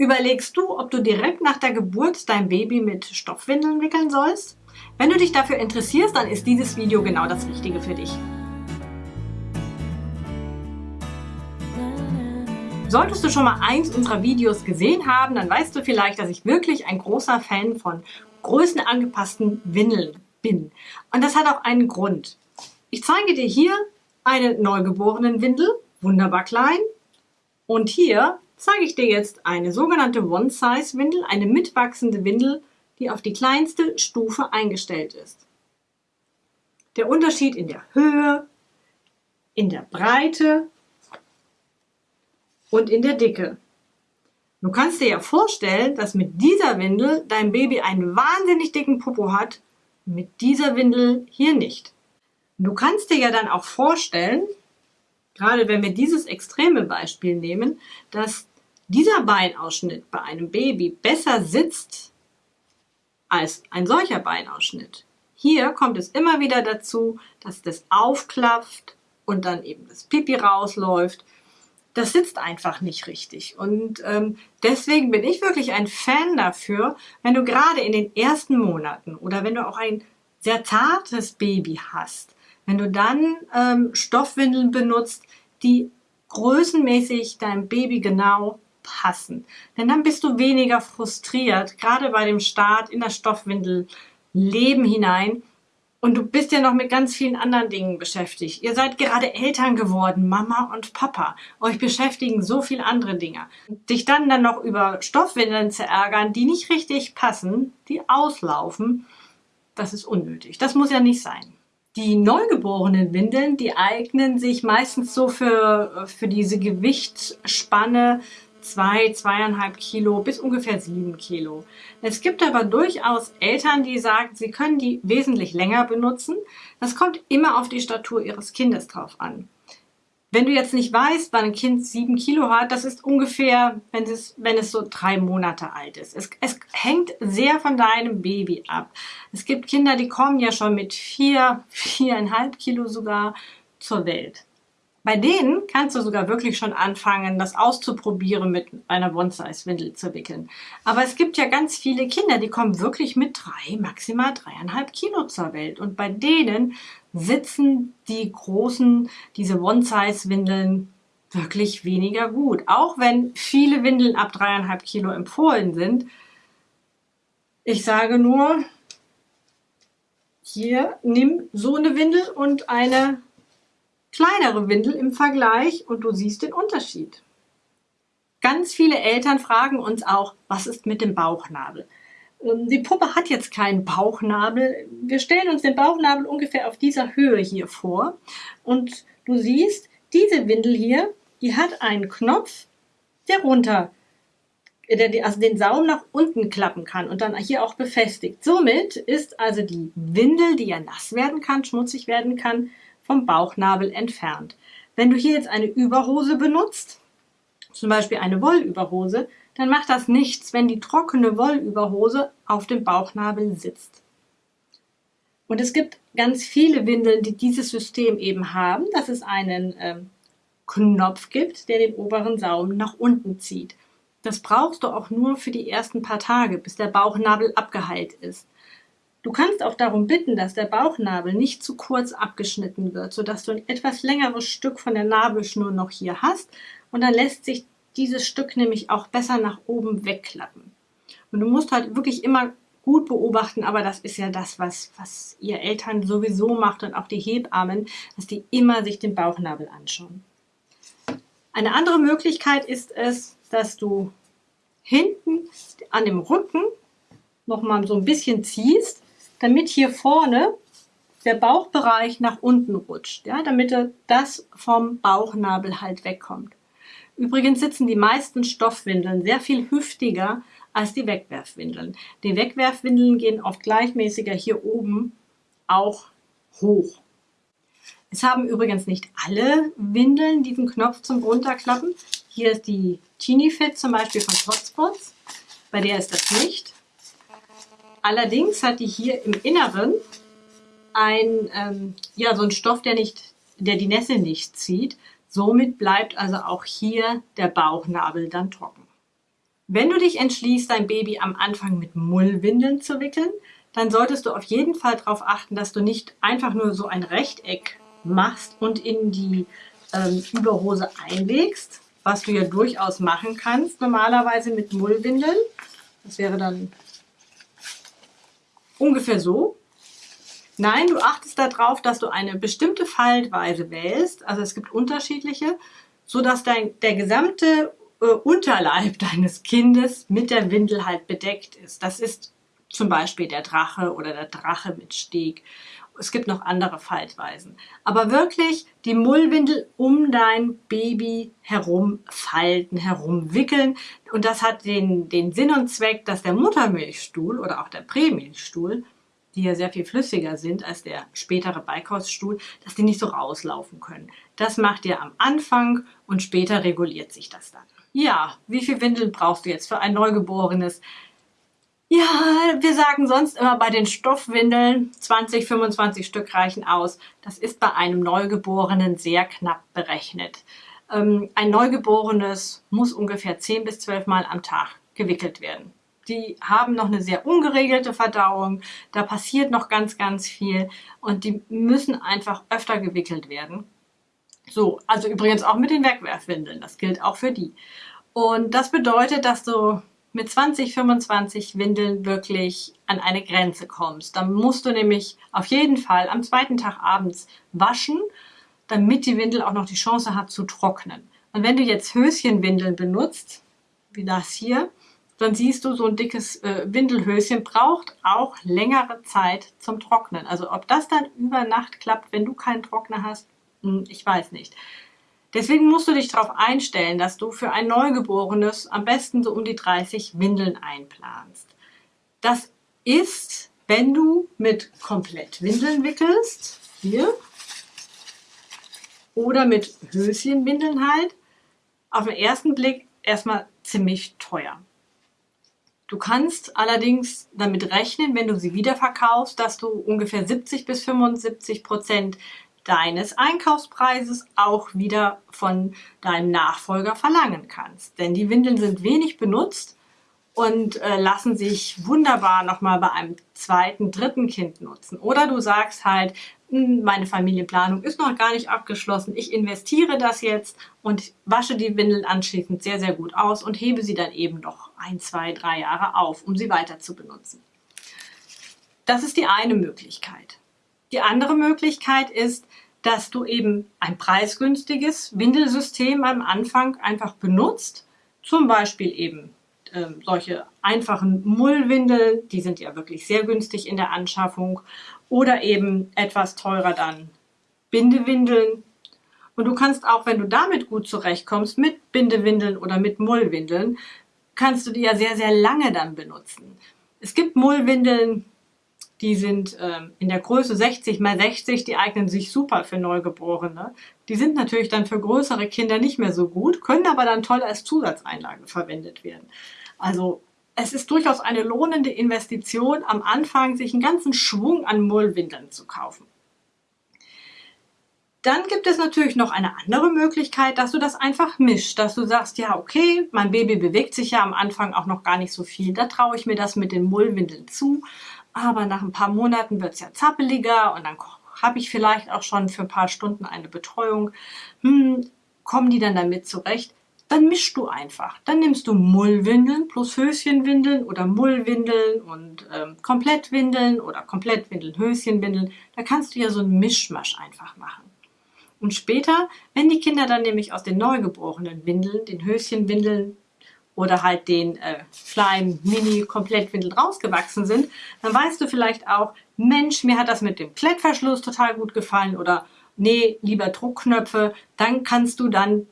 Überlegst du, ob du direkt nach der Geburt dein Baby mit Stoffwindeln wickeln sollst? Wenn du dich dafür interessierst, dann ist dieses Video genau das Richtige für dich. Solltest du schon mal eins unserer Videos gesehen haben, dann weißt du vielleicht, dass ich wirklich ein großer Fan von größenangepassten Windeln bin. Und das hat auch einen Grund. Ich zeige dir hier eine neugeborenen Windel, wunderbar klein. Und hier zeige ich dir jetzt eine sogenannte One-Size-Windel, eine mitwachsende Windel, die auf die kleinste Stufe eingestellt ist. Der Unterschied in der Höhe, in der Breite und in der Dicke. Du kannst dir ja vorstellen, dass mit dieser Windel dein Baby einen wahnsinnig dicken Popo hat, mit dieser Windel hier nicht. Du kannst dir ja dann auch vorstellen, gerade wenn wir dieses extreme Beispiel nehmen, dass dieser Beinausschnitt bei einem Baby besser sitzt als ein solcher Beinausschnitt. Hier kommt es immer wieder dazu, dass das aufklafft und dann eben das Pipi rausläuft. Das sitzt einfach nicht richtig. Und ähm, deswegen bin ich wirklich ein Fan dafür, wenn du gerade in den ersten Monaten oder wenn du auch ein sehr zartes Baby hast, wenn du dann ähm, Stoffwindeln benutzt, die größenmäßig deinem Baby genau passen. Denn dann bist du weniger frustriert, gerade bei dem Start in das Stoffwindel-Leben hinein. Und du bist ja noch mit ganz vielen anderen Dingen beschäftigt. Ihr seid gerade Eltern geworden, Mama und Papa. Euch beschäftigen so viele andere Dinge. Dich dann dann noch über Stoffwindeln zu ärgern, die nicht richtig passen, die auslaufen, das ist unnötig. Das muss ja nicht sein. Die neugeborenen Windeln, die eignen sich meistens so für, für diese Gewichtsspanne zwei, zweieinhalb Kilo bis ungefähr sieben Kilo. Es gibt aber durchaus Eltern, die sagen, sie können die wesentlich länger benutzen. Das kommt immer auf die Statur ihres Kindes drauf an. Wenn du jetzt nicht weißt, wann ein Kind sieben Kilo hat, das ist ungefähr, wenn es, wenn es so drei Monate alt ist. Es, es hängt sehr von deinem Baby ab. Es gibt Kinder, die kommen ja schon mit vier, viereinhalb Kilo sogar zur Welt. Bei denen kannst du sogar wirklich schon anfangen, das auszuprobieren, mit einer One-Size-Windel zu wickeln. Aber es gibt ja ganz viele Kinder, die kommen wirklich mit drei, maximal dreieinhalb Kilo zur Welt. Und bei denen sitzen die großen, diese One-Size-Windeln wirklich weniger gut. Auch wenn viele Windeln ab dreieinhalb Kilo empfohlen sind. Ich sage nur, hier nimm so eine Windel und eine kleinere Windel im Vergleich und du siehst den Unterschied. Ganz viele Eltern fragen uns auch, was ist mit dem Bauchnabel? Ähm, die Puppe hat jetzt keinen Bauchnabel. Wir stellen uns den Bauchnabel ungefähr auf dieser Höhe hier vor. Und du siehst, diese Windel hier, die hat einen Knopf, der runter, der also den Saum nach unten klappen kann und dann hier auch befestigt. Somit ist also die Windel, die ja nass werden kann, schmutzig werden kann, vom Bauchnabel entfernt. Wenn du hier jetzt eine Überhose benutzt, zum Beispiel eine Wollüberhose, dann macht das nichts, wenn die trockene Wollüberhose auf dem Bauchnabel sitzt. Und es gibt ganz viele Windeln, die dieses System eben haben, dass es einen ähm, Knopf gibt, der den oberen Saum nach unten zieht. Das brauchst du auch nur für die ersten paar Tage, bis der Bauchnabel abgeheilt ist. Du kannst auch darum bitten, dass der Bauchnabel nicht zu kurz abgeschnitten wird, sodass du ein etwas längeres Stück von der Nabelschnur noch hier hast und dann lässt sich dieses Stück nämlich auch besser nach oben wegklappen. Und du musst halt wirklich immer gut beobachten, aber das ist ja das, was, was ihr Eltern sowieso macht und auch die Hebammen, dass die immer sich den Bauchnabel anschauen. Eine andere Möglichkeit ist es, dass du hinten an dem Rücken noch mal so ein bisschen ziehst damit hier vorne der Bauchbereich nach unten rutscht, ja, damit das vom Bauchnabel halt wegkommt. Übrigens sitzen die meisten Stoffwindeln sehr viel hüftiger als die Wegwerfwindeln. Die Wegwerfwindeln gehen oft gleichmäßiger hier oben auch hoch. Es haben übrigens nicht alle Windeln diesen Knopf zum Runterklappen. Hier ist die Teeny Fit zum Beispiel von Hotspots. Bei der ist das nicht. Allerdings hat die hier im Inneren ein, ähm, ja, so ein Stoff, der, nicht, der die Nässe nicht zieht. Somit bleibt also auch hier der Bauchnabel dann trocken. Wenn du dich entschließt, dein Baby am Anfang mit Mullwindeln zu wickeln, dann solltest du auf jeden Fall darauf achten, dass du nicht einfach nur so ein Rechteck machst und in die ähm, Überhose einlegst, was du ja durchaus machen kannst, normalerweise mit Mullwindeln. Das wäre dann ungefähr so. Nein, du achtest darauf, dass du eine bestimmte Faltweise wählst. Also es gibt unterschiedliche, so dass dein, der gesamte äh, Unterleib deines Kindes mit der Windel halt bedeckt ist. Das ist zum Beispiel der Drache oder der Drache mit Steg. Es gibt noch andere Faltweisen. Aber wirklich die Mullwindel um dein Baby herum falten, herumwickeln. Und das hat den, den Sinn und Zweck, dass der Muttermilchstuhl oder auch der Prämilchstuhl, die ja sehr viel flüssiger sind als der spätere Beikoststuhl, dass die nicht so rauslaufen können. Das macht ihr am Anfang und später reguliert sich das dann. Ja, wie viel Windeln brauchst du jetzt für ein Neugeborenes? Ja, wir sagen sonst immer bei den Stoffwindeln 20, 25 Stück reichen aus. Das ist bei einem Neugeborenen sehr knapp berechnet. Ähm, ein Neugeborenes muss ungefähr 10 bis 12 Mal am Tag gewickelt werden. Die haben noch eine sehr ungeregelte Verdauung, da passiert noch ganz, ganz viel und die müssen einfach öfter gewickelt werden. So, also übrigens auch mit den Wegwerfwindeln, das gilt auch für die. Und das bedeutet, dass du mit 20, 25 Windeln wirklich an eine Grenze kommst. Dann musst du nämlich auf jeden Fall am zweiten Tag abends waschen, damit die Windel auch noch die Chance hat zu trocknen. Und wenn du jetzt Höschenwindeln benutzt, wie das hier, dann siehst du, so ein dickes äh, Windelhöschen braucht auch längere Zeit zum Trocknen. Also ob das dann über Nacht klappt, wenn du keinen Trockner hast, hm, ich weiß nicht. Deswegen musst du dich darauf einstellen, dass du für ein Neugeborenes am besten so um die 30 Windeln einplanst. Das ist, wenn du mit Komplettwindeln wickelst, hier, oder mit Höschenwindeln halt, auf den ersten Blick erstmal ziemlich teuer. Du kannst allerdings damit rechnen, wenn du sie wiederverkaufst, dass du ungefähr 70 bis 75 Prozent deines Einkaufspreises auch wieder von deinem Nachfolger verlangen kannst. Denn die Windeln sind wenig benutzt und äh, lassen sich wunderbar nochmal bei einem zweiten, dritten Kind nutzen. Oder du sagst halt, hm, meine Familienplanung ist noch gar nicht abgeschlossen, ich investiere das jetzt und wasche die Windeln anschließend sehr, sehr gut aus und hebe sie dann eben noch ein, zwei, drei Jahre auf, um sie weiter zu benutzen. Das ist die eine Möglichkeit. Die andere Möglichkeit ist, dass du eben ein preisgünstiges Windelsystem am Anfang einfach benutzt. Zum Beispiel eben äh, solche einfachen Mullwindeln, die sind ja wirklich sehr günstig in der Anschaffung. Oder eben etwas teurer dann Bindewindeln. Und du kannst auch, wenn du damit gut zurechtkommst, mit Bindewindeln oder mit Mullwindeln, kannst du die ja sehr, sehr lange dann benutzen. Es gibt Mullwindeln, die sind ähm, in der Größe 60 mal 60, die eignen sich super für Neugeborene. Die sind natürlich dann für größere Kinder nicht mehr so gut, können aber dann toll als Zusatzeinlage verwendet werden. Also es ist durchaus eine lohnende Investition, am Anfang sich einen ganzen Schwung an Mullwindeln zu kaufen. Dann gibt es natürlich noch eine andere Möglichkeit, dass du das einfach mischst, dass du sagst, ja okay, mein Baby bewegt sich ja am Anfang auch noch gar nicht so viel, da traue ich mir das mit den Mullwindeln zu aber nach ein paar Monaten wird es ja zappeliger und dann habe ich vielleicht auch schon für ein paar Stunden eine Betreuung. Hm, kommen die dann damit zurecht? Dann mischst du einfach. Dann nimmst du Mullwindeln plus Höschenwindeln oder Mullwindeln und ähm, Komplettwindeln oder Komplettwindeln, Höschenwindeln. Da kannst du ja so einen Mischmasch einfach machen. Und später, wenn die Kinder dann nämlich aus den neugeborenen Windeln, den Höschenwindeln oder halt den äh, kleinen Mini-Komplettwindel rausgewachsen sind, dann weißt du vielleicht auch, Mensch, mir hat das mit dem Klettverschluss total gut gefallen oder nee, lieber Druckknöpfe. Dann kannst du dann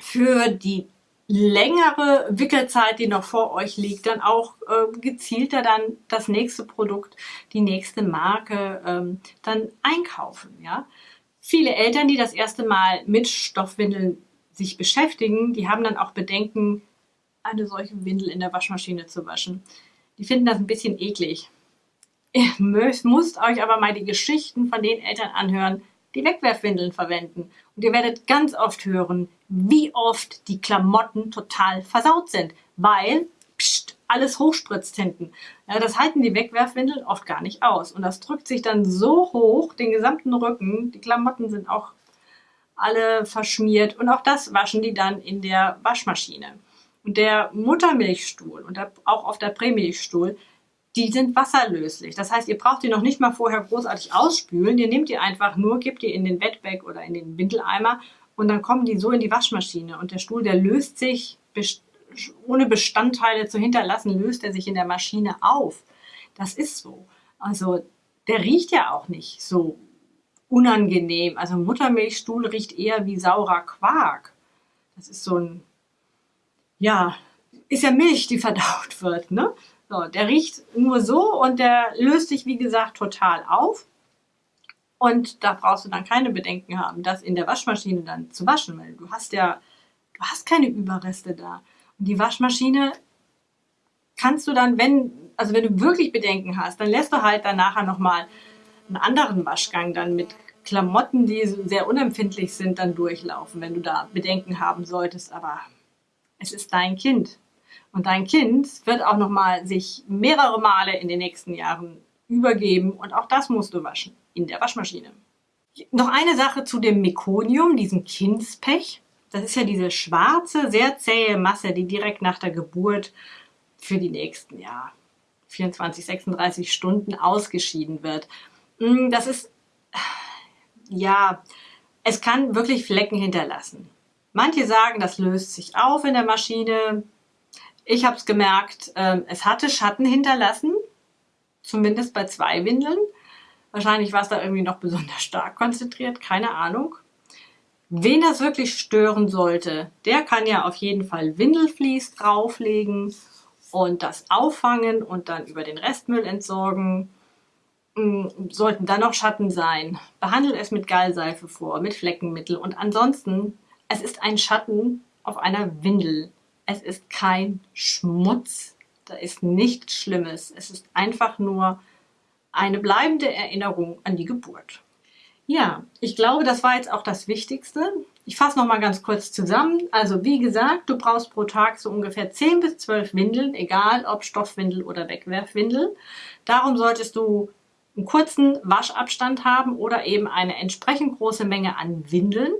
für die längere Wickelzeit, die noch vor euch liegt, dann auch äh, gezielter dann das nächste Produkt, die nächste Marke ähm, dann einkaufen. Ja? Viele Eltern, die das erste Mal mit Stoffwindeln sich beschäftigen, die haben dann auch Bedenken, eine solche Windel in der Waschmaschine zu waschen. Die finden das ein bisschen eklig. Ihr müsst euch aber mal die Geschichten von den Eltern anhören, die Wegwerfwindeln verwenden. Und ihr werdet ganz oft hören, wie oft die Klamotten total versaut sind, weil pst, alles hochspritzt hinten. Ja, das halten die Wegwerfwindeln oft gar nicht aus. Und das drückt sich dann so hoch, den gesamten Rücken. Die Klamotten sind auch alle verschmiert. Und auch das waschen die dann in der Waschmaschine. Und der Muttermilchstuhl und auch auf der Prämilchstuhl, die sind wasserlöslich. Das heißt, ihr braucht die noch nicht mal vorher großartig ausspülen. Ihr nehmt die einfach nur, gebt die in den Bettbag oder in den Windeleimer und dann kommen die so in die Waschmaschine. Und der Stuhl, der löst sich ohne Bestandteile zu hinterlassen, löst er sich in der Maschine auf. Das ist so. Also der riecht ja auch nicht so unangenehm. Also Muttermilchstuhl riecht eher wie saurer Quark. Das ist so ein, ja, ist ja Milch, die verdaut wird, ne? So, der riecht nur so und der löst sich, wie gesagt, total auf. Und da brauchst du dann keine Bedenken haben, das in der Waschmaschine dann zu waschen, weil du hast ja, du hast keine Überreste da. Und die Waschmaschine kannst du dann, wenn, also wenn du wirklich Bedenken hast, dann lässt du halt dann nachher nochmal einen anderen Waschgang dann mit Klamotten, die sehr unempfindlich sind, dann durchlaufen, wenn du da Bedenken haben solltest. Aber es ist dein Kind. Und dein Kind wird auch nochmal sich mehrere Male in den nächsten Jahren übergeben und auch das musst du waschen in der Waschmaschine. Noch eine Sache zu dem Mekonium, diesem Kindspech. Das ist ja diese schwarze, sehr zähe Masse, die direkt nach der Geburt für die nächsten ja, 24, 36 Stunden ausgeschieden wird. Mm, das ist, ja, es kann wirklich Flecken hinterlassen. Manche sagen, das löst sich auf in der Maschine. Ich habe es gemerkt, ähm, es hatte Schatten hinterlassen, zumindest bei zwei Windeln. Wahrscheinlich war es da irgendwie noch besonders stark konzentriert, keine Ahnung. Wen das wirklich stören sollte, der kann ja auf jeden Fall Windelflies drauflegen und das auffangen und dann über den Restmüll entsorgen. Hm, sollten dann noch Schatten sein, behandelt es mit Gallseife vor, mit Fleckenmittel und ansonsten, es ist ein Schatten auf einer Windel. Es ist kein Schmutz, da ist nichts Schlimmes. Es ist einfach nur eine bleibende Erinnerung an die Geburt. Ja, ich glaube, das war jetzt auch das Wichtigste. Ich fasse noch mal ganz kurz zusammen. Also wie gesagt, du brauchst pro Tag so ungefähr 10 bis 12 Windeln, egal ob Stoffwindel oder Wegwerfwindel. Darum solltest du einen kurzen Waschabstand haben oder eben eine entsprechend große Menge an Windeln.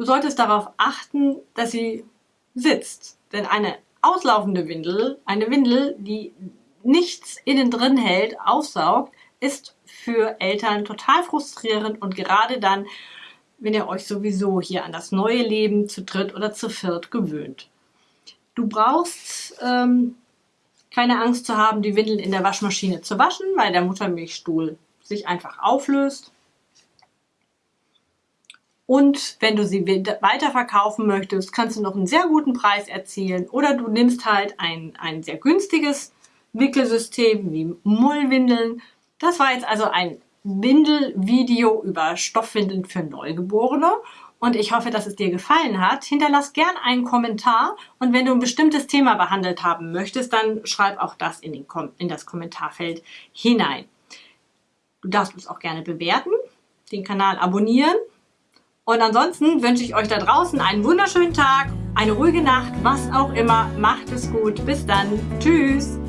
Du solltest darauf achten, dass sie sitzt. Denn eine auslaufende Windel, eine Windel, die nichts innen drin hält, aufsaugt, ist für Eltern total frustrierend und gerade dann, wenn ihr euch sowieso hier an das neue Leben zu dritt oder zu viert gewöhnt. Du brauchst ähm, keine Angst zu haben, die Windeln in der Waschmaschine zu waschen, weil der Muttermilchstuhl sich einfach auflöst. Und wenn du sie weiterverkaufen möchtest, kannst du noch einen sehr guten Preis erzielen. Oder du nimmst halt ein, ein sehr günstiges Wickelsystem wie Mullwindeln. Das war jetzt also ein Windelvideo über Stoffwindeln für Neugeborene. Und ich hoffe, dass es dir gefallen hat. Hinterlass gern einen Kommentar. Und wenn du ein bestimmtes Thema behandelt haben möchtest, dann schreib auch das in, in das Kommentarfeld hinein. Du darfst uns auch gerne bewerten, den Kanal abonnieren und ansonsten wünsche ich euch da draußen einen wunderschönen Tag, eine ruhige Nacht, was auch immer. Macht es gut. Bis dann. Tschüss.